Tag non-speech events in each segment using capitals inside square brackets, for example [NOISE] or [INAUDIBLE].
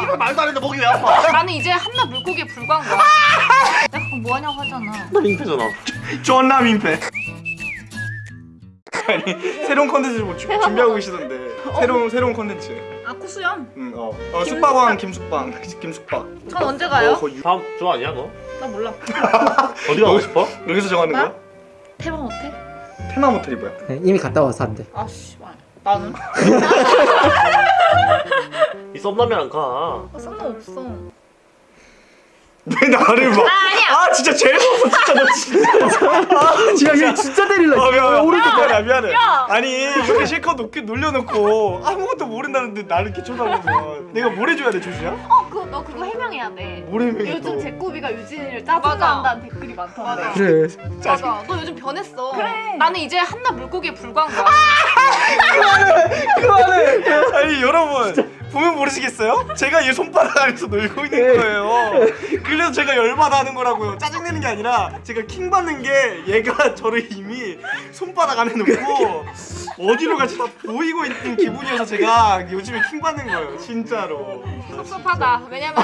씨발 말도 안 했는데 목이 왜 아파? [LAUGHS] 나는 이제 한낱 물고기에 불과한 거야. 내가 그럼 뭐 하냐고 하잖아. 나 민폐잖아. 존나 민폐. [LAUGHS] 아니 새로운 컨텐츠 뭐 주- 준비하고 계시던데 새로운 새로운 컨텐츠. 아 코수염. 응 어. 어 숙박왕 김숙방 [LAUGHS] 김숙박. 전 언제 가요? 어, 거의 다음 주 아니야 너? 나 몰라. 어디 가고 싶어? 여기서 정하는 나? 거야? 대박 못해? 테마 모텔이 뭐야? 네, 이미 갔다 와서 안 돼. 아씨 나는 이 썸남이랑 가. 아, 상관없어. 왜 나를 봐? 아니야. 아 진짜 제일 무서워 진짜 너 진짜. 야, 얘 진짜 때릴라. 아 미안해 오른쪽 미안해 미안해 야. 아니 이렇게 실컷 놓게 놀려놓고 아무것도 모른다는데 나를 이렇게 쳐다보면 내가 뭘 해줘야 돼 조슈야? 어, 그거 너 그거 해명해야 돼. 뭘 해명해 요즘 또 제꾸비가 유진이를. 짜증난다는 댓글이 많던데. 맞아. 그래. 맞아. 너 요즘 변했어. 그래. 나는 이제 한낱 물고기에 불과한 거야. 그만해 아니 여러분 보면 모르시겠어요? 제가 얘 손바닥 안에서 놀고 있는 거예요. 그래서 제가 열받아 하는 거라고요. 짜증내는 게 아니라 제가 킹 받는 게 얘가 저를 이미 손바닥 안에 놓고 어디로 갈지 다 보이고 있는 기분이어서 제가 요즘에 킹 받는 거예요 진짜로 섭섭하다. 왜냐면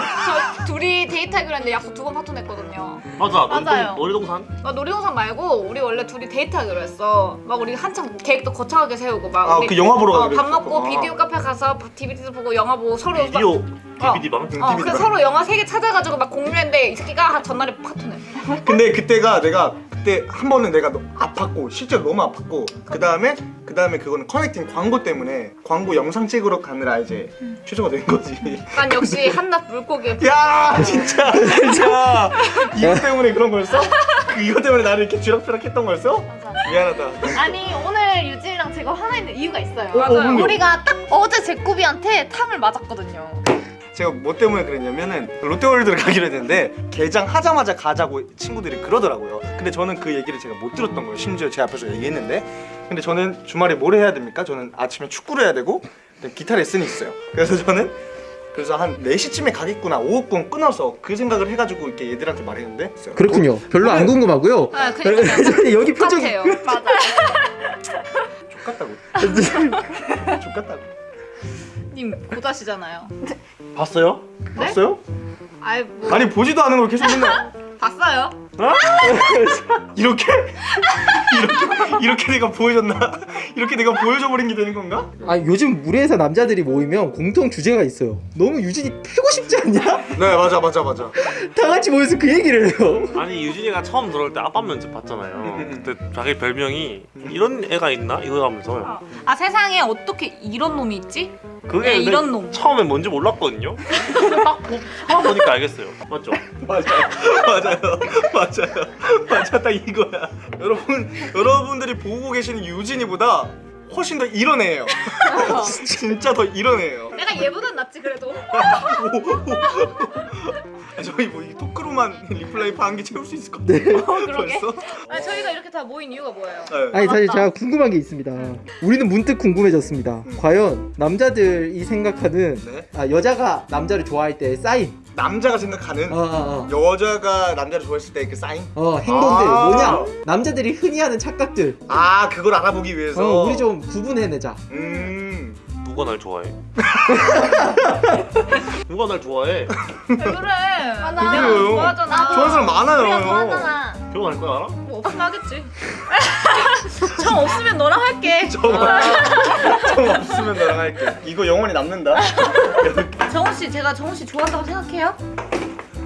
저 둘이 데이트하기로 했는데 약속 두 번 파토 냈거든요. 맞아. 맞아요. 놀이동, 놀이동산? 나 놀이동산 말고 우리 원래 둘이 데이트하기로 했어. 막 우리 한창 계획도 거창하게 세우고 막 아, 그 영화 보러 어, 가기로 밥. 먹고 비디오 카페 가서 DVD도 보고 영화 보고 서로 막- 비디오 DVD 방? 어, DVD 그래서 방. 서로 영화 세 개 찾아가지고 막 공유했는데 이 새끼가 전날에 파토내. 근데 그때가 내가 그때 한 번은 내가 너- 아팠고 실제로 너무 아팠고 그 다음에 그 다음에 그거는 커넥팅 광고 때문에 광고 영상 찍으러 가느라 이제 취소가 된 거지. 난 역시 [LAUGHS] 한낱 물고기에 야 진짜 진짜 이거 때문에 그런 거였어? 그 이거 때문에 나를 이렇게 쥐락펴락 했던 거였어? 미안하다. 아니 오늘 유진이랑 제가 화나 있는 이유가 있어요. 맞아요. 뭔데요? 우리가 딱 어제 제꾸비한테 탕을 맞았거든요. 제가 뭐 때문에 그랬냐면은 롯데월드를 [LAUGHS] 가기로 했는데 개장하자마자 가자고 친구들이 그러더라고요. 근데 저는 그 얘기를 제가 못 들었던 거예요. 심지어 제 앞에서 얘기했는데 근데 저는 주말에 뭘 해야 됩니까? 저는 아침에 축구를 해야 되고 기타 레슨이 있어요. 그래서 저는 그래서 한 4시쯤에 가겠구나 5분권 끊어서 그 생각을 해가지고 이렇게 얘들한테 말했는데 그렇군요. 별로 안 궁금하고요. 아, 그러니까 [LAUGHS] 여기 표정이 똑같아요. 맞아. [LAUGHS] 족같다고 족같다고 님 고자시잖아요. 봤어요? 봤어요? 아이 뭐 아니 보지도 않은 걸 계속 맨날 [LAUGHS] 봤어요. [LAUGHS] 이렇게? 이렇게? 이렇게 내가 보여줬나? 이렇게 내가 보여줘 버린 게 되는 건가? 아 요즘 무리해서 남자들이 모이면 공통 주제가 있어요. 너무 유진이 패고 싶지 않냐? 네 맞아 맞아 맞아 다 같이 모여서 그 얘기를 해요. 아니 유진이가 처음 들어올 때 아빠 면접 봤잖아요. 그때 자기 별명이 이런 애가 있나? 이거 하면서 아 세상에 어떻게 이런 놈이 있지? 그게 네, 이런 놈. 처음에 뭔지 몰랐거든요. 딱 [LAUGHS] 보, 처음 보니까 알겠어요. 맞죠? [LAUGHS] 맞아요 맞아요 맞아요 [LAUGHS] 맞아 딱 이거야 여러분 여러분들이 보고 계시는 유진이보다 훨씬 더 이런 애예요 [LAUGHS] 진짜 더 이런 애예요 내가 얘보단 낫지 그래도. 아, 저희 뭐이 토크로만 [LAUGHS] reply 반개 채울 수 있을 것 같아요 그러게. 벌써? 아니 저희가 이렇게 다 모인 이유가 뭐예요? 네. 아니 사실 제가 궁금한 게 있습니다. 우리는 문득 궁금해졌습니다. 과연 남자들이 생각하는 네. 아, 여자가 남자를 좋아할 때 사인 남자가 생각하는 어, 어, 어. 여자가 남자를 좋아했을 때 그 사인? 어, 행동들 아. 뭐냐? 남자들이 흔히 하는 착각들. 아 그걸 알아보기 위해서 어, 우리 좀 구분해내자. 음 누가 날 좋아해? [LAUGHS] 누가 날 좋아해? 왜 그래? 그래요. 좋아하잖아. 좋아하는 사람 많아요 우리가 좋아하잖아. 결혼할 거야 알아? 뭐 없으면 하겠지. [LAUGHS] 정 없으면 너랑 할게. [LAUGHS] 좀 없으면 너랑 할게 이거 영원히 남는다 [LAUGHS] 정우 씨 제가 정우 씨 좋아한다고 생각해요?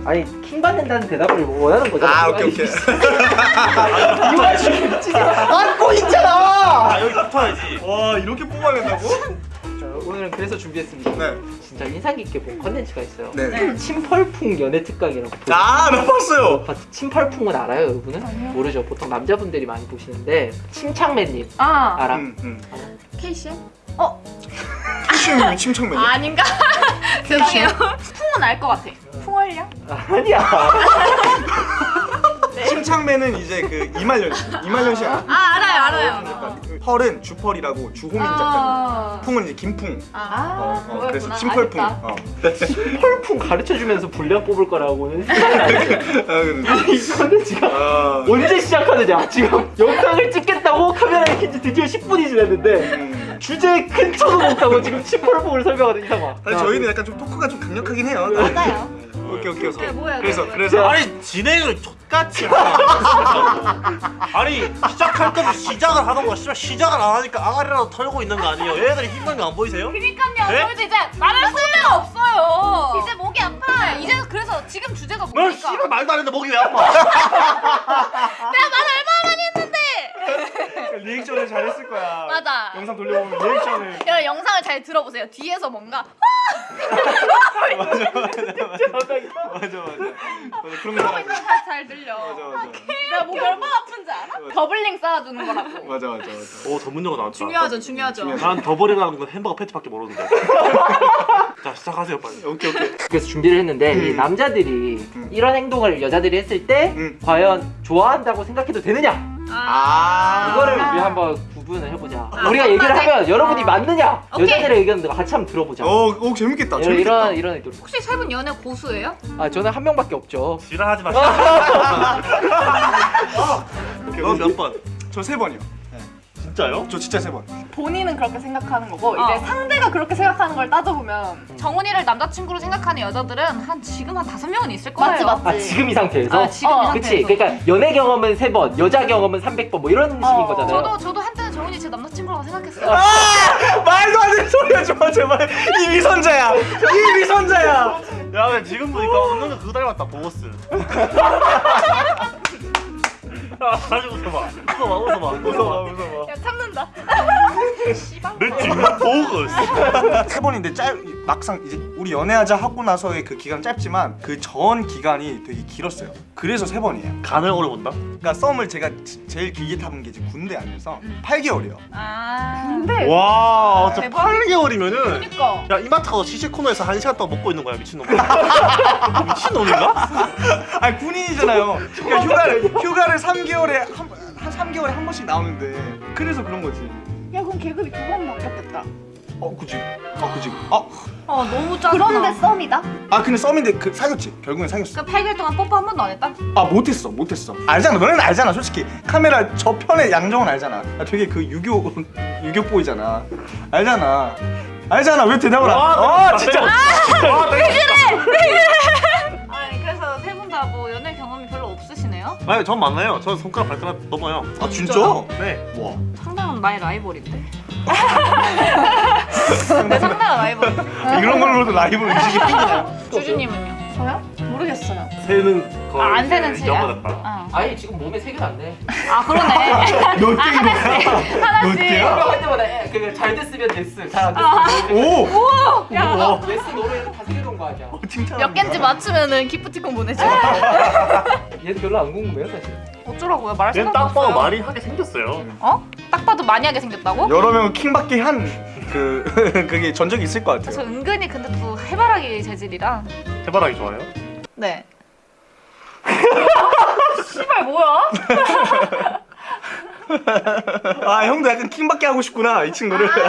아니 킹 받는다는 대답을 원하는 거잖아. 아 오케이 오케이 이거 지금 안고 있잖아. 아 여기 붙어야지. 와 이렇게 뽑아낸다고? 자, 오늘은 그래서 준비했습니다. 네 진짜 인상 깊게 본 컨텐츠가 있어요. 네. 침펄풍 연애 특강이라고. 아 나 봤어요 아, 침펄풍은 알아요, 여러분은? 모르죠. 보통 남자분들이 많이 보시는데 침착맨님 아 알아? 음, 음. 케이씨? 키슈미 침착맨 아닌가? [LAUGHS] 죄송해요. 풍은 알 것 같아. 풍월량? 아니야. [LAUGHS] 침착맨은 이제 그 이말년 씨 이말년 씨 알아? 아 알아요 알아요. 펄은 주펄이라고 주호민 작가님 아, 풍은 이제 김풍 아, 어, 어, 그래서 알겠다. 어. 침펄풍 가르쳐주면서 분량 뽑을 거라고는 아, 그래. 이 컨텐츠가 아, 언제 시작하느냐? 지금 영상을 찍겠다고 카메라에 킨지 드디어 10분이 지났는데 음. 주제에 근처도 못 가고 지금 침펄풍을 설명하는 이상아. 아니 저희는 약간 좀 토크가 좀 강력하긴 해요. 맞아요. 오케이 오케이 오케이. 뭐야, 그래서. 그래서 아니 진행을 하네. [LAUGHS] 아니 시작할 거면 시작을 하던가 씨발 시작을 안 하니까 아가리라도 털고 있는 거 아니에요 얘네들이 힘든 거 안 보이세요? 그니까요. 네? 저희도 이제 말할 소리가 없어요. 이제 목이 아파. 이제 그래서 지금 주제가 널 뭡니까? 씨발 말도 안 했는데 목이 왜 아파 [LAUGHS] 리액션을 잘했을 거야. 맞아. 영상 돌려보면 리액션을. 여러분 영상을 잘 들어보세요. 뒤에서 뭔가 맞아 맞아 맞아 맞아 맞아 그런 거 맞아 거잘 들려. 맞아 내가 목이 얼마나 아픈지 알아? doubling 쌓아주는 거라고. 맞아 맞아 맞아. 오 전문 용어 나왔다 중요하죠, 중요하죠. 난 더블이라는 건 햄버거 패티밖에 모르는데 [LAUGHS] 자 시작하세요 빨리 오케이 오케이. 그래서 준비를 했는데 이 음. 남자들이 음. 이런 행동을 여자들이 했을 때 음. 과연 좋아한다고 생각해도 되느냐? 아. 이거를 우리 한번 구분을 해보자. 아, 우리가 얘기를 맞아. 하면 여러분이 어. 맞느냐? 오케이. 여자들의 의견도 같이 한번 들어보자. 어, 오 재밌겠다. 이런 재밌겠다. 이런 이런. 혹시 세 분 연애 고수예요? 아 저는 한 명밖에 없죠. 지랄하지 마 너몇 [LAUGHS] 번? 저 세 번이요. 진짜요? 저 진짜 세 번. 본인은 그렇게 생각하는 거고 어. 이제 상대가 그렇게 생각하는 걸 따져보면 정훈이를 남자친구로 생각하는 여자들은 한 지금 한 다섯 명은 있을 거예요. 맞지 맞지. 아 지금 이 상태에서? 아, 지금 어, 이 그치 상태에서. 그러니까 연애 경험은 세 번, 여자 경험은 300번 뭐 이런 식인 어, 거잖아요. 저도 저도 한때는 정훈이 제 남자친구라고 생각했어요. 말도 안 되는 소리 하지 마 제발. 이 미선자야. 이 미선자야. 야 근데 지금 보니까 웃는 거 그거 닮았다 보고스 [LAUGHS] 아, 다시 웃어봐 웃어봐 웃어봐 웃어봐 웃어봐 야 참는다. [LAUGHS] 느낌 보고스 세 번인데 짧 막상 이제 우리 연애하자 하고 나서의 그 기간 짧지만 그 전 기간이 되게 길었어요. 그래서 세 번이에요. 간을 오래 본다? 그러니까 썸을 제가 지- 제일 길게 타본 게 이제 군대 안에서 8개월이요. 아. 근데 와 진짜 대박. 8개월이면은 그러니까. 야 이마트 가서 시식 코너에서 한 시간 동안 먹고 있는 거야 미친놈 [LAUGHS] 미친놈인가? [LAUGHS] 아니 군인이잖아요. 그러니까 [LAUGHS] 휴가를 휴가를 3개월에 한, 한 3개월에 한 번씩 나오는데 그래서 그런 거지. 야 그럼 계급이 두 번 바뀌었겠다. 어, 그지. 아, 그지. 아, 아 너무 짜증나. 그런데 썸이다? 아 근데 썸인데 그 사귀었지. 결국엔 사귀었어. 그러니까 8개월 동안 뽀뽀 한 번도 안 했다? 아 못했어, 못했어. 알잖아. 너네는 알잖아. 솔직히 카메라 저 편에 양정은 알잖아. 나 되게 그 유교 [LAUGHS] 유교 보이잖아. 알잖아. 알잖아. 왜 대답을 안? 해? 아 진짜. 아니 그래서 세 분 다 뭐 연애 경험이 별로 없으시네요? 아니 전 맞나요? 전 손가락 발가락 넘어요 아 진짜? 네 와. 상당한 나의 라이벌인데. 내 상당한 라이벌. 이런 걸로도 라이브를 의식이 생기냐? 주주님은요? 저요? 모르겠어요. 새는 거의 아, 안 새는 이제 치야? 넘어졌다 어. 아니 지금 몸에 색이 안 내. 아 그러네. 몇 개인 거야? 몇 개야? 할 때마다 그잘 됐으면 됐어, 잘안 아. 됐으면 오. 뭐 예스 노래 다 새겨놓은 거 아니야. 칭찬. 몇 개인지 맞추면은 기프티콘 보내줘. [LAUGHS] 얘는 별로 안 궁금해요 사실. 어쩌라고요? 말할 생각 딱 봐도 없어요. 말이 하게 생겼어요 어? 딱 봐도 많이 하게 생겼다고? 여러 명을 킹받게 한 그 [LAUGHS] 그게 전적이 있을 것저 같아요. 은근히 근데 또 해바라기 재질이라. 해바라기 좋아요? 네. [LAUGHS] 씨발 뭐야? [LAUGHS] 아 형도 약간 킹받게 하고 싶구나 이 친구를. [LAUGHS]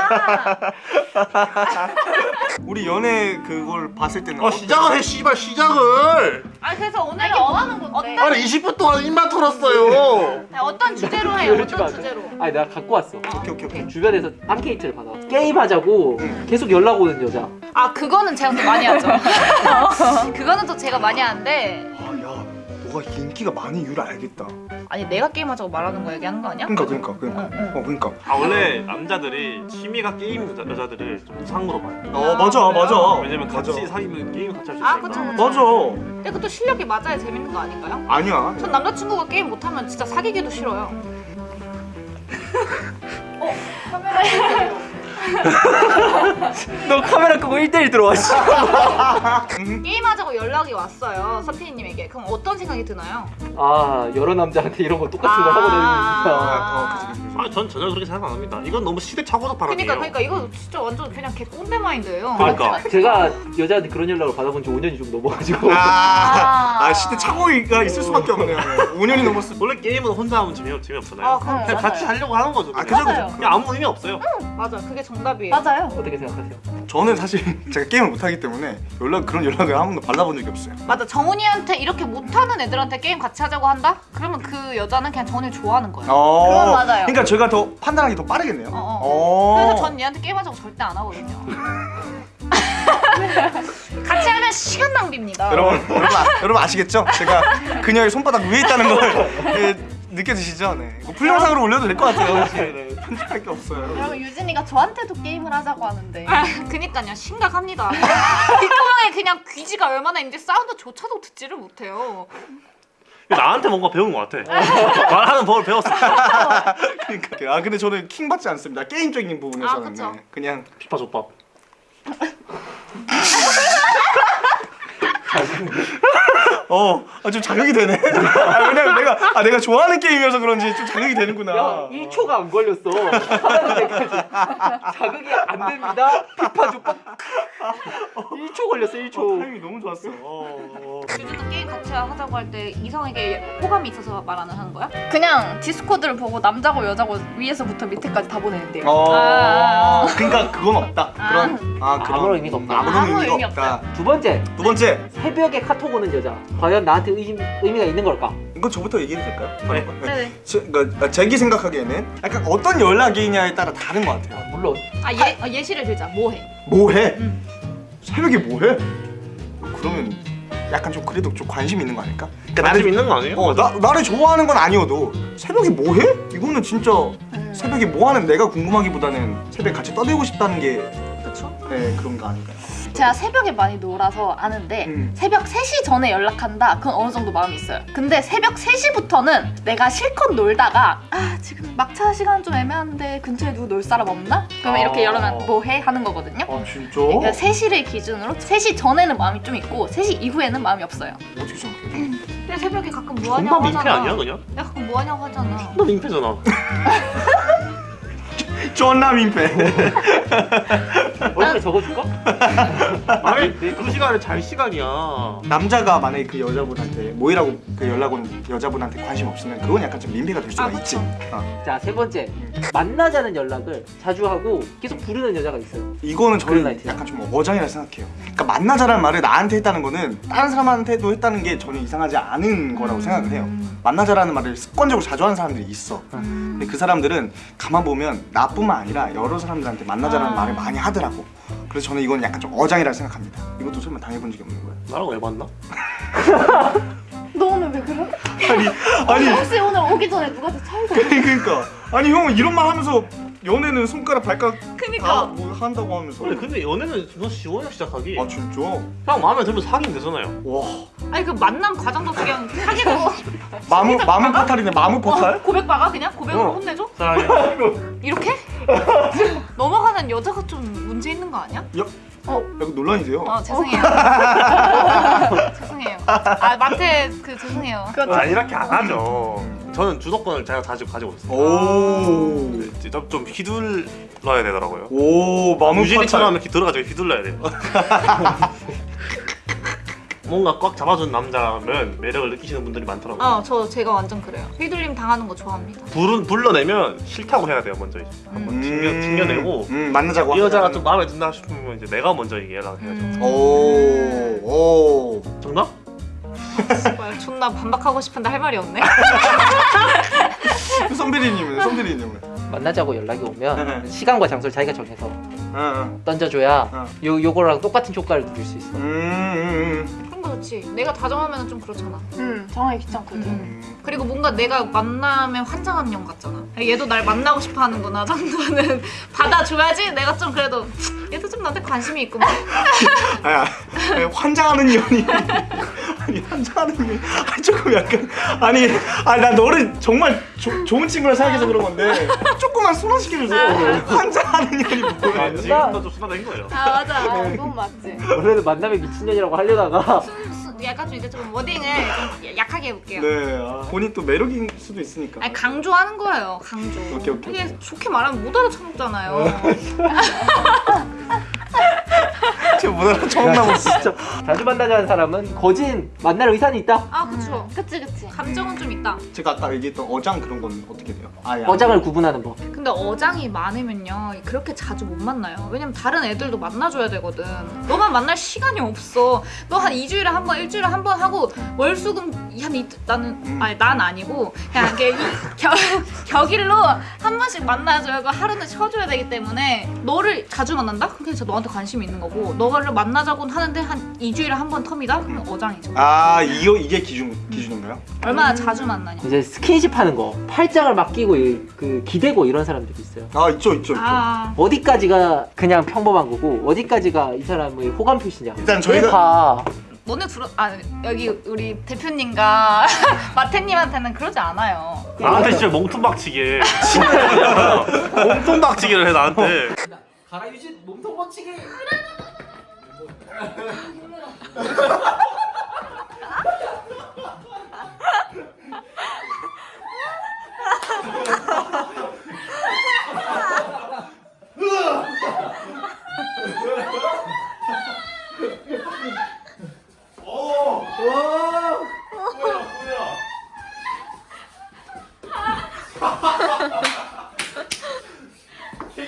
우리 연애 그걸 봤을 때는 어 시작을 해 씨발 시작을 아 그래서 오늘 이게 뭐 하는 건데? 어떤 아니 20분 동안 입만 털었어요 아니, 어떤 주제로? 이러지 어떤 마. 주제로? 아니 내가 갖고 왔어. 오케이 오케이 오케이. 주변에서 앙케이트를 받아. 게임 하자고 계속 연락 오는 여자. 아 그거는 제가 또 많이 하죠. [LAUGHS] 그거는 또 제가 많이 하는데 아야 너가 인기가 많은 이유를 알겠다. 아니 내가 게임하자고 말하는 거 얘기하는 거 아니야? 그러니까 그러니까 그러니까. 응, 응. 어 그러니까. 아 원래 남자들이 취미가 게임 여자, 여자들을 좀 우상으로 봐요 어 맞아 맞아. 왜냐면 맞아. 같이 사귀면 게임 같이 할수 아, 있으니까 그쵸, 그쵸. 맞아. 근데 그것도 실력이 맞아야 재밌는 거 아닌가요? 아니야. 전 남자친구가 게임 못하면 진짜 사귀기도 싫어요. [LAUGHS] 너 카메라 끄고 1대1 들어와. 씨. 게임하자고 연락이 왔어요 서피디님에게 그럼 어떤 생각이 드나요? 아 여러 남자한테 이런 거 똑같은 걸 하고 다니니까. 어 그치 그치. 그치. 아, 전 전혀 그렇게 생각 안 합니다. 이건 너무 시대착오적 발언이에요. 그러니까 그러니까 이거 진짜 완전 그냥 개 꼰대 마인드예요. 그러니까. 제가 여자한테 그런 연락을 받아본 지 5년이 좀 넘어가지고. 아, 아 시대 착오가 있을 수밖에 없네요. 5년이 넘었어. 원래 게임은 혼자 하면 재미 재미없잖아요. 아, 그럼 그냥 같이 하려고 하는 거죠. 아 그냥. 그죠 맞아요. 그죠. 그냥 아무 의미 없어요. 맞아 그게 정답이에요. 맞아요. 어떻게 생각하세요? 저는 사실 [LAUGHS] 제가 게임을 못하기 때문에 연락 그런 연락을 한 번도 받아본 적이 없어요. 맞아 정훈이한테 이렇게 못하는 애들한테 게임 같이 하자고 한다? 그러면 그 여자는 그냥 정훈이를 좋아하는 거예요. 어, 그건 맞아요. 그러니까 제가 더 판단하기 더 빠르겠네요. 어, 어. 어. 그래서 전 얘한테 게임하자고 절대 안 하거든요. [LAUGHS] 같이 하면 시간 낭비입니다. 여러분, 여러분, 아, 여러분 아시겠죠? 제가 그녀의 손바닥 위에 있다는 걸 예, [LAUGHS] 느껴지시죠? 네. 이거 풀영상으로 올려도 될 것 같아요. 사실. 네. 편집할 게 없어요. 여러분 유진이가 저한테도 게임을 하자고 하는데 아, 그니까요 심각합니다. [LAUGHS] 뒷구멍에 그냥 귀지가 얼마나 있는데 사운드조차도 듣지를 못해요. 나한테 뭔가 배운 것 같아. 말하는 법을 배웠어. 그러니까 아 근데 저는 킹 받지 않습니다. 게임적인 부분에서는 아. 네. 그냥 피파 족밥. [LAUGHS] [LAUGHS] 어, 아, 좀 자극이 되네. [LAUGHS] 아, 왜냐면 내가 아 내가 좋아하는 게임이어서 그런지 좀 자극이 되는구나. 야 1초가 안 걸렸어 하는 자극이 안 됩니다 피파 족밥 1초 걸렸어 1초 타이밍이 너무 좋았어. 어. 유주도 게임 같이 하자고 할 때 이성에게 호감이 있어서 말 안 하는 거야? 그냥 디스코드를 보고 남자고 여자고 위에서부터 밑에까지 다 보내는데요. 어. 아, 그러니까 그건 없다. 아. 그런 아 그런 아무런 의미가 없다. 아무런 아무 의미가 의미 없다. 두 번째 두 번째 새벽에 카톡 오는 여자 과연 나한테 의, 의미가 있는 걸까? 이거 저부터 얘기해도 될까요? 네. 네네. 제, 그러니까 제기 생각하기에는 약간 어떤 연락이냐에 따라 다른 것 같아요. 물론 아 예, 어, 예시를 들자. 뭐해? 뭐해? 응. 새벽에 뭐해? 그러면 약간 좀 그래도 좀 관심 있는 거 아닐까? 그러니까 관심 있는 거 아니에요? 어, 나, 나를 좋아하는 건 아니어도 새벽에 뭐해? 이거는 진짜 새벽에 뭐하는 내가 궁금하기보다는 새벽에 같이 떠들고 싶다는 게 그쵸? 네, 그런 거 아닐까요? 제가 새벽에 많이 놀아서 아는데 음. 새벽 3시 전에 연락한다 그건 어느 정도 마음이 있어요 근데 새벽 3시부터는 내가 실컷 놀다가 아 지금 막차 시간 좀 애매한데 근처에 누구 놀 사람 없나? 그러면 이렇게 어. 열으면 뭐해? 하는 거거든요 아 진짜? 그러니까 3시를 기준으로 3시 전에는 마음이 좀 있고 3시 이후에는 마음이 없어요 어떻게 생각해? 근데 새벽에 가끔 뭐 존나 하냐고 민폐 하잖아. 아니야 그냥? 내가 가끔 뭐 하냐고 하잖아. 존나 민폐잖아. [LAUGHS] 존나 민폐 [LAUGHS] 얼굴에 적어줄까? [LAUGHS] 아니 그 시간에 잘 시간이야. 남자가 만약에 그 여자분한테 모이라고 그 연락 온 여자분한테 관심 없으면 그건 약간 좀 민폐가 될 수가 아, 있지. 어. 자세 번째 만나자는 연락을 자주 하고 계속 부르는 여자가 있어요 이거는 저는. 약간 좀 어장이라 생각해요 그러니까 만나자라는 말을 나한테 했다는 거는 다른 사람한테도 했다는 게 전혀 이상하지 않은 거라고 생각을 해요 만나자라는 말을 습관적으로 자주 하는 사람들이 있어 근데 그 사람들은 가만 보면 나뿐만 아니라 여러 사람들한테 만나자라는 아. 말을 많이 하더라고 그래서 저는 이건 약간 좀 어장이라 생각합니다 이것도 설마 당해본 적이 없는 거예요? 나랑 왜 만나? [LAUGHS] 너 오늘 왜 그래? 아니 아니 혹시 오늘 오기 전에 누가 더 차이가 [LAUGHS] 그러니까 아니 형은 이런 말 하면서 연애는 손가락 발가락 그니까. 다뭐 한다고 하면서 그래 근데 연애는 너 시원해 시작하기. 아 진짜? 형 마음에 들면 사귀면 되잖아요. 와 아니 그 만남 과정도 그냥 사귀고 마무 마무 포탈이네 마무 포탈? 고백 박아 그냥 고백으로 어. 혼내줘? 사랑해. 이렇게? [LAUGHS] 넘어가는 여자가 좀 문제 있는 거 아니야? 야, 어, 약간 논란이세요? 어 죄송해요. [LAUGHS] 죄송해요. 아 마태 그 죄송해요. 아 이렇게 안 하죠. 저는 주도권을 제가 가지고 가지고 있어요. 오. 네, 좀, 좀 휘둘러야 되더라고요. 오 마무 유진이처럼. 이렇게 들어가지고 휘둘러야 돼요. [LAUGHS] 뭔가 꽉 잡아준 남자면 매력을 느끼시는 분들이 많더라고요. 어 저 제가 완전 그래요. 휘둘림 당하는 거 좋아합니다. 불은 불러내면 싫다고 해야 돼요 먼저 이제 한번 튕겨 튕겨내고 음 만나자고 이 여자가. 좀 마음에 든다 싶으면 이제 내가 먼저 이게 연락해야죠. 음. 오. 오. 정답? 씨발, 존나 반박하고 싶은데 할 말이 없네. 손비리님은 손비리님은. 만나자고 연락이 오면 시간과 장소를 자기가 정해서. 던져줘야 어. 요 요거랑 똑같은 효과를 누릴 수 있어. 음, 음, 좋지. 내가 다 정하면 좀 그렇잖아. 음 정하기 귀찮거든 음. 그리고 뭔가 내가 만나면 환장하는 형 같잖아. 얘도 날 만나고 싶어 하는구나 [LAUGHS] 정도는 받아줘야지 내가 좀 그래도 얘도 좀 나한테 관심이 있구만. [LAUGHS] 아니, 환장하는 년이 [LAUGHS] 아니 환장하는 년 아니 조금 약간 아니 아니 나 너를 정말 조, 좋은 친구라 생각해서 그런 건데 조금만 순화시켜주세요 환장하는 년이 뭐야 아, 지금도 좀 순화된 거예요. 아 맞아. 어 그건 맞지 원래는 만남의 미친년이라고 하려다가 약간 좀 이제 좀 워딩을 좀 약하게 해볼게요. 네 아, 본인 또 매력일 수도 있으니까 아니 강조하는 거예요. 강조. 오케이, 오케이, 이게 좋게 말하면 못 알아쳐먹잖아요. [LAUGHS] [LAUGHS] 지금 못 알아먹나 봐 진짜 자주 만나자는 사람은 거진 만날 의사는 있다. 아 그쵸. 그치 그치. 감정은 좀 있다. 제가 아까 얘기했던 어장 그런 건 어떻게 돼요? 아예 어장을 구분하는 법. 근데 어장이 많으면요 그렇게 자주 못 만나요 왜냐면 다른 애들도 만나줘야 되거든 너만 만날 시간이 없어 너 한 2주일에 한 번 일주일에 한 번 하고 월수금 한 이, 나는 음. 아니 난 아니고 그냥 이렇게 겨, [LAUGHS] 격일로 한 번씩 만나줘야 고 하루는 쉬어줘야 되기 때문에 너를 자주 만난다? 그럼 진짜 너한테 관심이 있는 거고 너를 만나자고 하는데 한 2주일에 한 번 텀이다? 그럼 어장이죠 아 이거 이게 기준 기준인가요? 얼마나 자주 만나냐 이제 스킨십 하는 거. 팔짱을 막 끼고 이- 그 기대고 이런 사람들이 있어요. 아 있죠 있죠 있죠 아 어디까지가 그냥 평범한 거고 어디까지가 이 사람의 호감 표시냐. 일단 저희가- 봐. 너네 들어 아 여기 우리 대표님과 [LAUGHS] 마태님한테는 그러지 않아요 나한테 진짜 멍통박치게 멍통박치기를 [LAUGHS] [LAUGHS] 해 나한테 가라 유진 몸통 번치기.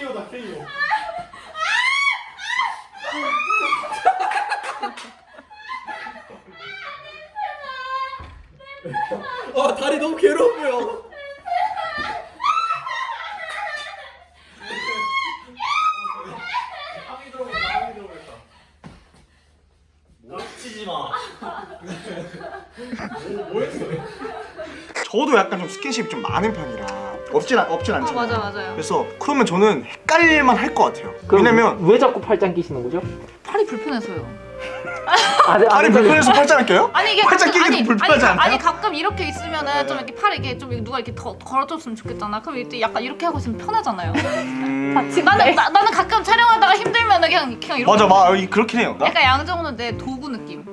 KO다 KO 아 다리 너무 괴로워요. 치지 마. 저도 약간 좀 스킨십이 좀 많은 편이라 없진 않- 없진 어 않잖아요. 맞아 맞아요. 그래서 그러면 저는 헷갈릴만 할 것 같아요. 왜냐면 왜 자꾸 팔짱 끼시는 거죠? 팔이 불편해서요 아, 네, 팔이 아, 불편해서 팔짱을 껴요? 아니 이게 팔짱 가끔- 끼기도 아니, 불편하지 아니, 않나요? 아니 가끔 이렇게 있으면은 네. 좀 이렇게 팔 이게 좀 누가 이렇게 더 걸어줬으면 좋겠잖아. 그럼 이때 약간 이렇게 하고 있으면 편하잖아요. 음... 나는 나, 나는 가끔 촬영하다가 힘들면은 그냥 그냥 이렇게 맞아 맞아 이- 그렇긴 해요 약간 양정은 내 도구 느낌.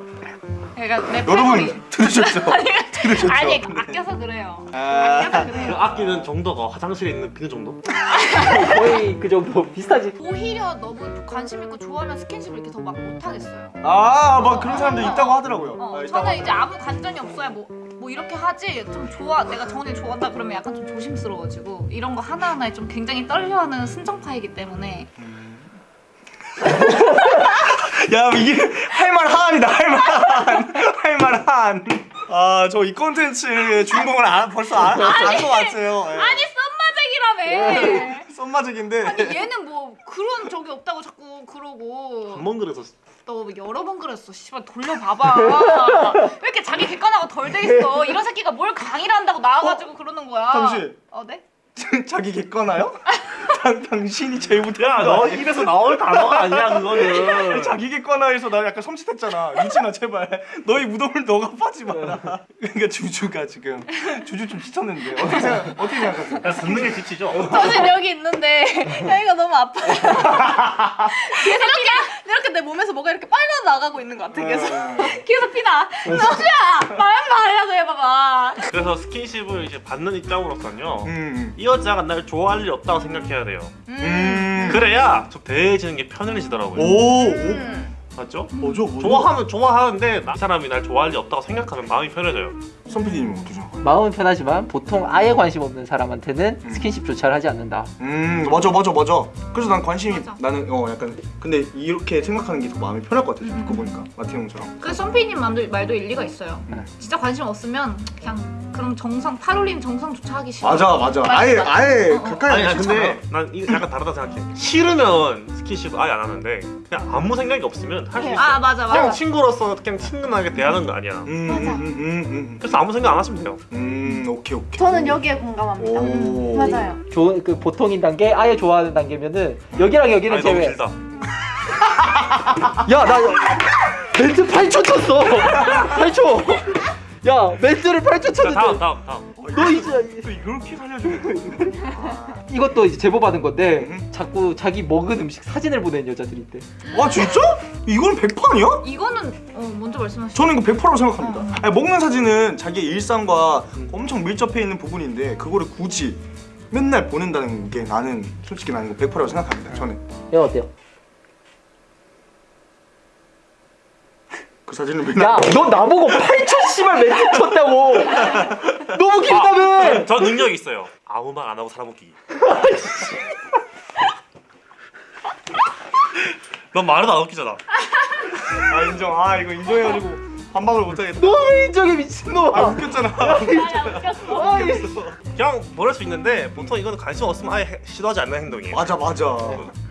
그러니까 내 여러분. 들으셨죠? [LAUGHS] [LAUGHS] 들으셨죠? 아니 아껴서 그래요. 아... 아껴서 그 그래요. 아끼는 정도가 화장실에 있는 그 정도? [LAUGHS] 거의 그 정도 비슷하지. 오히려 너무 관심 있고 좋아하면 스킨십을 이렇게 더 막 못하겠어요. 아, 막 그런 사람들 있다고 하더라고요. 어, 아, 있다고 저는 이제. 아무 관전이 없어야 뭐, 뭐 이렇게 하지 좀 좋아 내가 정원이 좋아한다 그러면 약간 좀 조심스러워지고 이런 거 하나하나에 좀 굉장히 떨려하는 순정파이기 때문에 야, 이게 할말 한이다. 할말 한. 할말 한. 아, 저 이 콘텐츠의 주인공을 아, 벌써 안것 같아요. 예. 아니 썸마잭이라며 [LAUGHS] 썸마적인데. 아니 얘는 뭐 그런 적이 없다고 자꾸 그러고 한 번 그래서 너 여러 번 그랬어 씨발 돌려봐봐 왜 이렇게 자기 객관화가 덜 돼 있어 이런 새끼가 뭘 강의를 한다고 나와가지고 그러는 거야 잠시. 어 네? [LAUGHS] 자기 객관화요? 당, 당신이 제일 못하는 야거 너? 입에서 나올 단어가 아니야 그거는 [LAUGHS] 자기 객관화에서 나 약간 섬찟했잖아. 유진아 제발 너희 무덤을 너가 파지 마라. 그러니까 주주가 지금 주주 좀 시쳤는데 어떻게 생각 어떻게 생각하세요? 야 듣는 게 지치죠? 저는 여기 있는데 여기가 너무 아파요 계속 [LAUGHS] 이렇게, 이렇게 내 몸에서 뭐가 이렇게 빨려 나가고 있는 것 같아 계속 네. [LAUGHS] 계속 피나 너주야 말 말라고 해봐봐 그래서 스킨십을 이제 받는 입장으로서는요 음. 이 여자가 날 좋아할 일이 없다고 생각해야 돼요 음. 그래야 좀 대해지는 게 편해지더라고요 오. 오. 음. 맞죠? 뭐죠? 뭐죠? 좋아하면 좋아하는데 이 사람이 날 좋아할 일 없다고 생각하면 마음이 편해져요 선PD님은 어떠죠? 마음은 편하지만 보통 아예 관심 없는 사람한테는 음. 스킨십조차를 하지 않는다. 음 맞아 맞아 맞아 그래서 난 관심이 맞아. 나는 어 약간 근데 이렇게 생각하는 게 더 마음이 편할 것 같아 듣고 보니까 마티 형처럼 그 선피님 말도, 말도 일리가 있어요 네. 진짜 관심 없으면 그냥 그런 정상 팔 올리는 정상조차 하기 싫어 맞아 맞아 아예 맞아. 아예 어, 어. 가까이 아니 나. 근데 난 약간 다르다 생각해 싫으면 스킨십 아예 안 하는데 그냥 아무 생각이 없으면 할 수 있어 아 맞아 그냥 맞아 친구로서 그냥 친근하게 대하는 거 아니야 음, 음, 음, 음, 음, 그래서 아무 생각 안 하시면 돼요 음, 오케이 오케이 저는 여기에 공감합니다. 오. 맞아요. 좋은 그 보통인 단계, 아예 좋아하는 단계면은 여기랑 여기는 아니 너무 제외. 길다 야, 나 멘트 8초 쳤어. 8초. 야, 멘트를 8초 자 다음 쳤는데 다음 다음 너 이제 또 이렇게 살려주고 [LAUGHS] 이것도 이제 제보 받은 건데 음. 자꾸 자기 먹은 음식 사진을 보내는 여자들이 있대. 와 진짜? 이건 100%아니야? 이거는 어, 먼저 말씀하시죠 저는 이거 100%라고 생각합니다 아니, 먹는 사진은 자기의 일상과 엄청 밀접해 있는 부분인데 그거를 굳이 맨날 보낸다는 게 나는 솔직히 나는 이거 100%라고 생각합니다 저는 야 어때요? 그 사진을 맨날 야 너 나보고 8천 씨발 멘트 쳤다고? 너무 길다며 저 능력이 있어요. 아무 말 안 하고 사람 웃기기. [LAUGHS] 넌 말도 안 웃기잖아. 아 인정. 아 이거 인정해가지고 반박을 못하겠다. 너무 인정해 미친놈아. 아 웃겼잖아. 그냥 보낼 수 있는데 보통 이거는 관심 없으면 아예 해- 시도하지 않는 행동이에요. 맞아 맞아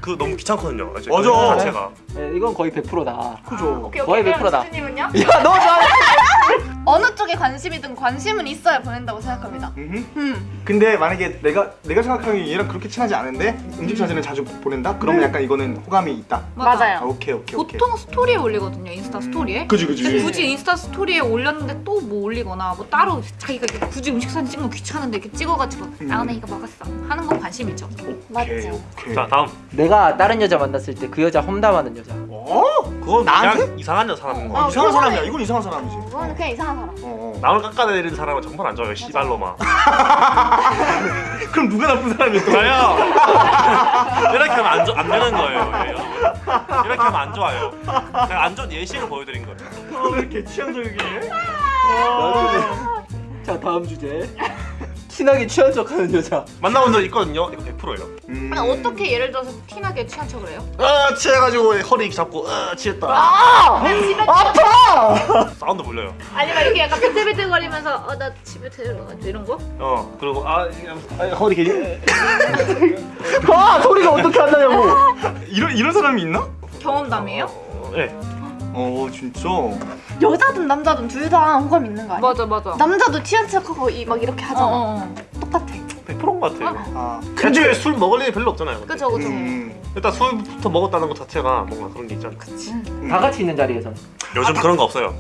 그 너무 귀찮거든요. 맞아. 그 자체가. 네, 이건 거의 100%다 그죠 오케이 거의 오케이 100% 그럼 다. 주님은요? 야너 나 [LAUGHS] 어느 쪽에 관심이든 관심은 있어야 보낸다고 생각합니다. 음. 근데 만약에 내가 내가 생각하기에 얘랑 그렇게 친하지 않은데 음식 사진을 자주 보낸다? 그러면 약간 이거는 호감이 있다 맞아요. 아, 오케이 오케이 오케이 보통 스토리에 올리거든요 인스타 스토리에 그지 그지 굳이 인스타 스토리에 올렸는데 또 뭐 올리거나 뭐 따로 자기가 이렇게 굳이 음식 사진 찍는 거 귀찮은데 이렇게 찍어가지고 나 오늘 이거 먹었어 하는 건 관심이죠 오케이. 오케이 자 다음. 내가 다른 여자 만났을 때 그 여자 험담하는 여자 어? 그건 나한테? 그냥 이상한 여사람인 어, 거. 이상한 그거는- 사람이야 이건 이상한 사람이지 그거는 그냥 이상한 사람. 어, 어. 남을 깎아내리는 사람은 정말 안 좋아요. 씨발로마. [LAUGHS] 그럼 누가 나쁜 사람이야 저요. [LAUGHS] 이렇게 하면 안, 좋- 안 되는 거예요. 예, 여러분. 이렇게 하면 안 좋아요. 제가 안 좋은 예시를 보여드린 거예요. 어, 왜 이렇게 취향적이게 자 다음 주제 친하게 취한 척하는 여자 만나본 적 있거든요. 이거 100%예요. 음. 아니 어떻게 예를 들어서 티나게 취한 척을 해요? 아 취해가지고 허리 잡고 아 취했다. 아파 사운드 불려요. 아니면 이렇게 약간 비틀비틀거리면서 어 나 집에 데려가지고 이런 거? 어 그리고 아, 아 허리 길. 아 소리가 어떻게 안 나냐고 이런 이런 사람이 있나? 경험담이에요? 어, 네. 어 진짜 여자든 남자든 둘 다 호감 있는 거 아니야? 맞아 맞아 남자도 취한 척하고 이, 막 이렇게 하잖아. 어 어 똑같아. 100%인 것 같아요. 아 근데 술 먹을 일이 별로 없잖아요. 근데. 그죠 그죠 음. 일단 술부터 먹었다는 것 자체가 뭔가 그런 게 있잖아. 다 같이 있는 자리에서 요즘 그런 거 없어요.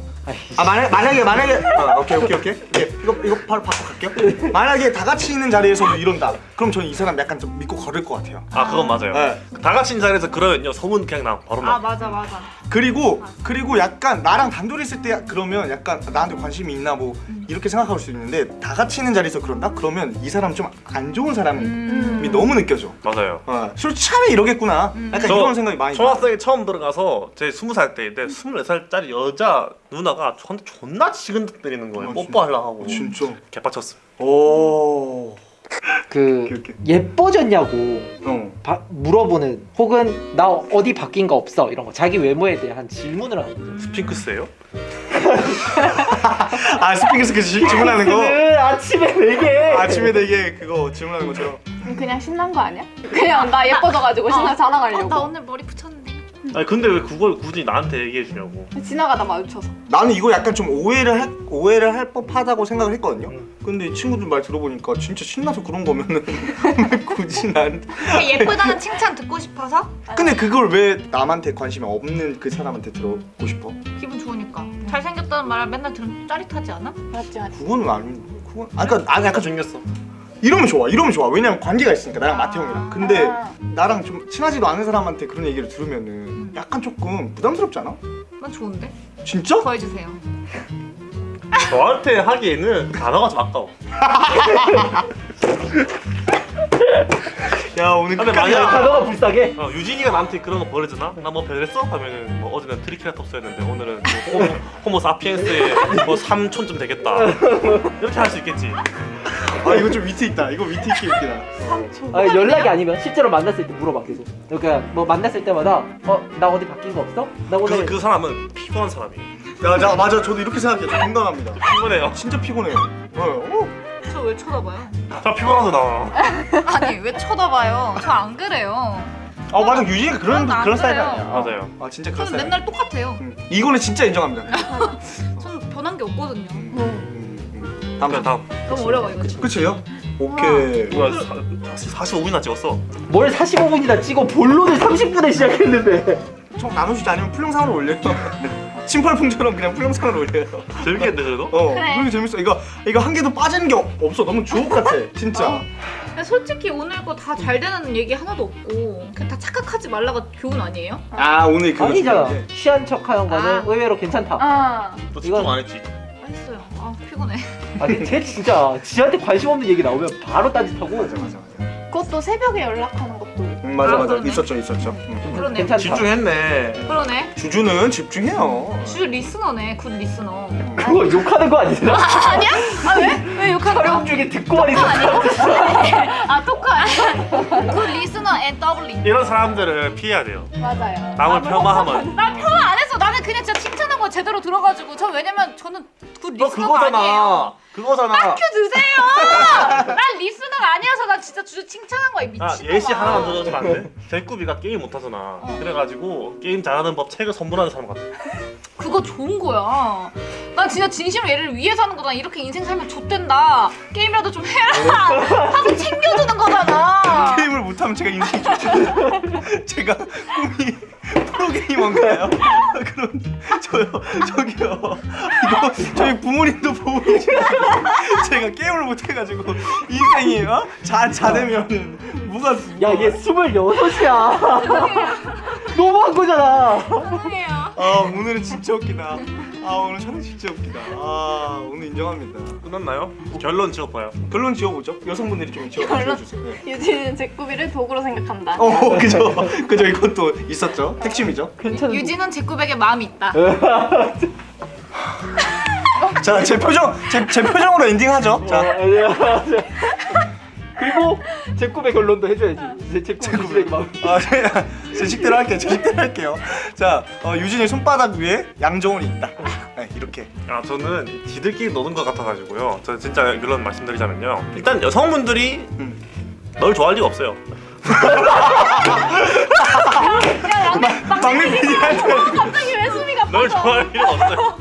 아 만약 만약에 만약에 어, 오케이 오케이 오케이 오케이 이거 이거 바로 바꿔 갈게요. [LAUGHS] 만약에 다 같이 있는 자리에서도 이런다. 그럼 저는 이 사람 약간 좀 믿고 걸을 것 같아요. 아 그건 맞아요. 네. 다 같이 있는 자리에서 그러면요 소문 그냥 나 바로 나. 아 맞아 맞아 그리고 그리고 약간 나랑 단둘이 있을 때 그러면 약간 나한테 관심이 있나 뭐 이렇게 생각할 수 있는데 다 같이 있는 자리에서 그런다? 그러면 이 사람 좀 안 좋은 사람이 음. 너무 느껴져. 맞아요. 어, 술 취하면 이러겠구나. 약간 저 이런 생각이 많이. 들어. 초등학생에 처음 들어가서 제 스무 살 때인데 스물네 살짜리 여자 누나가 저한테 존나 지근덕거리는 거예요. 어, 뽀뽀하려고 하고. 어, 진짜. 개빡쳤어. 오. 그 오케이, 오케이. 예뻐졌냐고 어. 바- 물어보는 혹은 나 어디 바뀐 거 없어 이런 거 자기 외모에 대한 질문을 하는 거죠 스핑크스예요? [LAUGHS] 아 스피커스 그 지- 질문하는 거. 그 아침에 되게 아침에 되게 그거 질문하는 것처럼. 그냥 신난 거 아니야? 그냥 나 예뻐져가지고 신나 자랑하려고. 어, 나 오늘 머리 붙였는데 아니 근데 왜 그걸 굳이 나한테 얘기해 주냐고. 지나가다 마주쳐서. 나는 이거 약간 좀 오해를 할 오해를 할 법하다고 생각을 했거든요. 근데 이 친구들 말 들어보니까 진짜 신나서 그런 거면은 왜 [LAUGHS] 굳이 나한테. 예쁘다는 칭찬 듣고 싶어서 근데 그걸 왜 남한테 관심이 없는 그 사람한테 들어보고 싶어? 기분 좋으니까 잘생겼다는 말을 맨날 들으면 짜릿하지 않아? 맞지 맞지. 그거는 아니. 그건 아 그러니까 난 약간 생겼어. 이러면 좋아. 이러면 좋아. 왜냐면 관계가 있으니까 나랑 아. 마태 형이랑. 근데 아. 나랑 좀 친하지도 않은 사람한테 그런 얘기를 들으면은 약간 조금 부담스럽지 않아? 난 좋은데 진짜? 더 해주세요 [LAUGHS] 저한테 하기에는 단어가 좀 아까워. [LAUGHS] 야 오늘 근데 끝까지 만약- 단어가 불쌍해 어, 유진이가 나한테 그런 거 보여주나? 나뭐 별했어? 하면은 뭐 어제는 트리케라톱스였는데 오늘은 뭐 호모, [LAUGHS] 호모 사피엔스의 뭐 3촌쯤 되겠다. 이렇게 할 수 있겠지. 아 이거 좀 위트 있다. 이거 위트 있게 웃기다. 아, 연락이 아니면 실제로 만났을 때 물어봐 계속 그러니까 뭐 만났을 때마다 어나 어디 바뀐 거 없어? 나 그, 오늘 그 사람은 피곤한 사람이에요. 야, 자, 맞아. 저도 이렇게 생각해요. 저 공감합니다. 피곤해요. 진짜 피곤해요. 어, 어. 저 왜 쳐다봐요? 저 피곤하서 나와. 아니 왜 쳐다봐요 저 안 그래요 아 맞아. 유진이가 그런 난안 그런 스타일이 그래요. 아니야. 맞아요. 아 진짜 그런 저는 스타일. 맨날 똑같아요 음, 이거는 진짜 인정합니다. [LAUGHS] 저는 변한 게 없거든요 음. 다음 다음. 너무 어려워 이거 끝이에요? 오케이. 누가 45분이나 찍었어. 뭘 45분이나 찍어 본론을 30분에 시작했는데 총 나누시지 않으면 풀영상으로 올려요. [LAUGHS] 침팔풍처럼 그냥 풀영상으로 올려요. 재밌겠는데 그래도? 어, 그래. 그게 재밌어. 이거 이거 한 개도 빠지는 게 없- 없어. 너무 주옥 [LAUGHS] 같아. 진짜. 근데 솔직히 오늘 거 다 잘 되는 얘기 하나도 없고 그냥 다 착각하지 말라가 교훈 아니에요? 아 오늘 그거 아니잖아. 취한 척하는 거는 아. 의외로 괜찮다 아. 너 집중 이건- 안 했지? 아 피곤해 아 근데 쟤 진짜 지한테 관심 없는 얘기 나오면 바로 딴짓하고 맞아 맞아 맞아. 그것도 새벽에 연락하는 것도. 음, 맞아 아, 맞아 그러네. 있었죠 있었죠. 음. 그러네. 괜찮다. 집중했네. 그러네. 주주는 집중해요. 주 리스너네. 굿 리스너. 그거 욕하는 거 아니잖아. 아니야? 아 왜? 왜 욕하는 거야? 촬영 중에 듣고만 있어. [LAUGHS] 아 토크 아니야? good listener and doubling. 이런 사람들을 피해야 돼요. 맞아요. 남을 폄하하면. 난 평화 안 했어. 나는 그냥 진짜 칭찬 한거 제대로 들어가지고 저 왜냐면 저는 굿너 리스너가 아니에요. 그거잖아. 큐 드세요. [LAUGHS] 난 리스너가 아니어서 난 진짜 주주 칭찬한 거야 미친. 아 예시 하나만 더 줘주면 안 돼? 제꾸비가 게임 못하잖아. 그래가지고 게임 잘하는 법 책을 선물하는 사람 같아. 그거 좋은 거야. 난 진짜 진심으로 얘를 위해서 하는 거다. 이렇게 인생 살면 좆된다. 게임이라도 좀 해라. [LAUGHS] 하고 챙겨주는 거잖아. 게임을 못하면 제가 인생이 좋죠. [LAUGHS] 제가 꿈이 프로게이머인가요? [LAUGHS] 그럼 저요 저기요 이거 저희 부모님도 보고 계시는데 제가 게임을 못해가지고 인생이 어? 자 자되면은 뭐가 야, 얘 스물여섯이야. [LAUGHS] 너무한 거잖아. 죄송해요. 아 오늘은 진짜 웃기다. 아 오늘 저는 진짜 웃기다. 아 오늘 인정합니다. 끝났나요? 결론 지어봐요. 결론 지어보죠. 여성분들이 좀 지어 결론? 지어주세요. 네. 유진은 제 꾸비를 도구로 생각한다. 어 그죠 그죠 이것도 있었죠. 핵심이죠. 괜찮은. 유진은 제 꾸백에 마음이 있다. 자 제 표정 제, 제 표정으로 엔딩하죠. 자. 그리고 제 꿈의 결론도 해줘야지. 제, 제 꿈의 마음. 아, 제가 제 식대로 할게요. 제 식대로 할게요. 자, 어, 유진이 손바닥 위에 양정원이 있다. 네, 이렇게. 아 저는 지들끼리 노는 것 같아가지고요. 저 진짜 결론 말씀드리자면요. 일단 여성분들이 음. 널 좋아할 리가 없어요. 막내 PD한테 갑자기 왜 수미가 널 빠져? 좋아할 리가 없어요.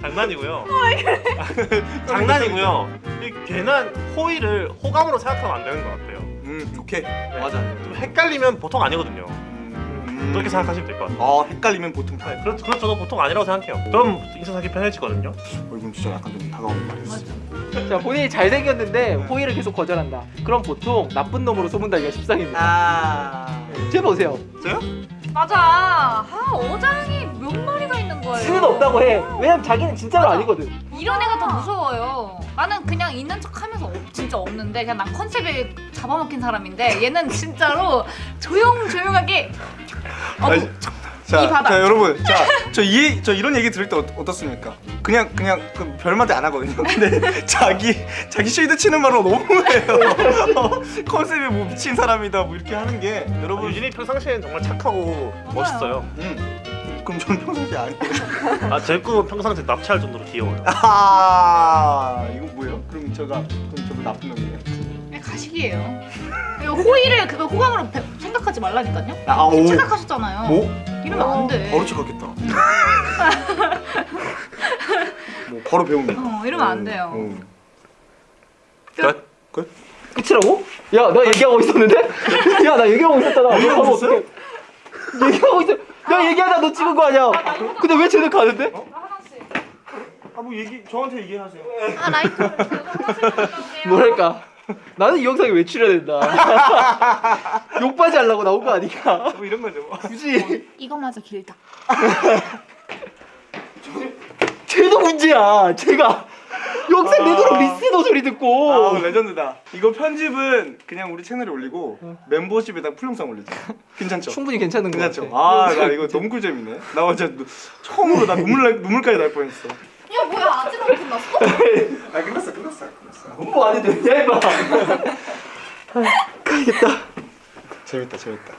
장난이고요. [LAUGHS] 장난이고요. 이 괜한 호의를 호감으로 생각하면 안 되는 것 같아요. 음, 좋게. 맞아. 좀 헷갈리면 보통 아니거든요. 음, 그렇게 생각하시면 될 것 같아요. 어, 헷갈리면 보통 다. 네, 그렇, 그렇죠. 저도 보통 아니라고 생각해요. 그럼 인사 사기 편해지거든요. 어, 이건 진짜 약간 좀 다가오는 말이었어. 자, 본인이 잘생겼는데 호의를 계속 거절한다. 그럼 보통 나쁜 놈으로 소문달기가 십상입니다. 아. 제 보세요. 저요? 맞아. 아 어장이 몇 거예요. 수는 없다고 해. 왜냐면 자기는 진짜로 맞아. 아니거든. 이런 애가 더 무서워요. 나는 그냥 있는 척 하면서 없- 진짜 없는데 그냥 난 컨셉에 잡아먹힌 사람인데 얘는 진짜로 조용조용하게 어, 자. 자, 여러분. 자, 저 이, 저 이런 얘기 들을 때 어, 어떻습니까? 그냥, 그냥 그 별말도 안 하거든요. 근데 [LAUGHS] 자기, 자기 쉴드 치는 말로 너무해요. 어, 컨셉에 뭐 미친 사람이다, 뭐 이렇게 하는 게. 여러분. 유진이 평상시에는 정말 착하고 멋있어요. 음. 그럼 저는 평상시 아니에요. 아, 제 꿈은 평상시에 납치할 정도로 귀여워요. 아 이거 뭐예요? 그럼 제가 그럼 저도 나쁜 놈이에요? 가식이에요. 호의를 그거 호감으로 배- 생각하지 말라니까요. 아, 오. 착각하셨잖아요. 뭐? 이러면 안 돼. 바로 착각했다. [LAUGHS] 뭐 바로 배웁니다. 어, 이러면 안 돼요. 어. 끝. 끝? 끝이라고? 야, 나 얘기하고 있었는데? [LAUGHS] 야, 나 얘기하고 있었잖아. 얘기하고? 어떡해. 얘기하고 있어. 나 얘기하다 너 찍은 거 아니야? 근데 왜 쟤는 가는데? 하나씩. 아뭐 얘기 저한테 얘기하세요. 아 올게요. [LAUGHS] 뭐랄까? 나는 이 영상에 왜 된다. [LAUGHS] 욕받이 하려고 나온 거 아니야? 뭐 이런 거죠. 뭐. 굳이 이거마저 길다. [LAUGHS] 쟤도 문제야. 쟤가 영상 내도록 listener 소리 듣고. 아 레전드다. 이거 편집은 그냥 우리 채널에 올리고 멤버십에다 full영상 올리자. 괜찮죠? 충분히 괜찮은 거 괜찮죠? 같아. 아나 이거 너무 꿀잼이네. 나 노- 처음으로 나 눈물 날 눈물까지 날 뻔했어. 야 뭐야 아직 안 끝났어? [LAUGHS] 아 끝났어 끝났어 끝났어. 공부 안 해도 되냐 임마. [LAUGHS] 가야겠다. 재밌다 재밌다.